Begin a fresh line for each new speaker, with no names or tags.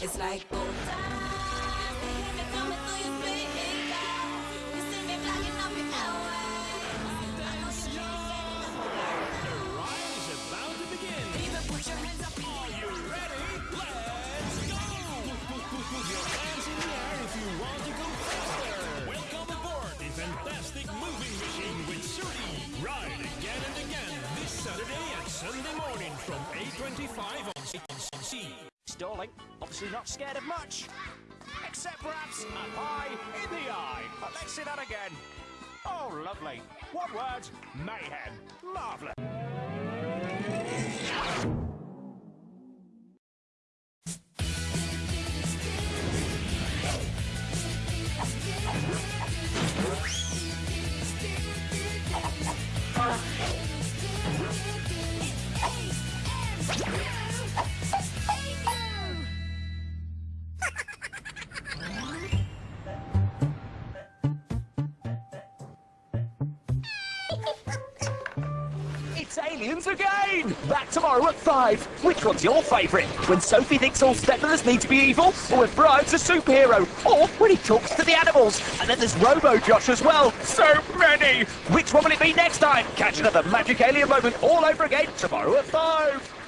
It's like. From A25 on C.
Stalling, obviously not scared of much. Except perhaps a pie in the eye. But let's see that again. Oh, lovely. One word, mayhem. Marvellous. It's aliens again! Back tomorrow at 5. Which one's your favourite? When Sophie thinks all stepmothers need to be evil? Or when Brian's a superhero? Or when he talks to the animals? And then there's Robo Josh as well. So many! Which one will it be next time? Catch another magic alien moment all over again tomorrow at 5.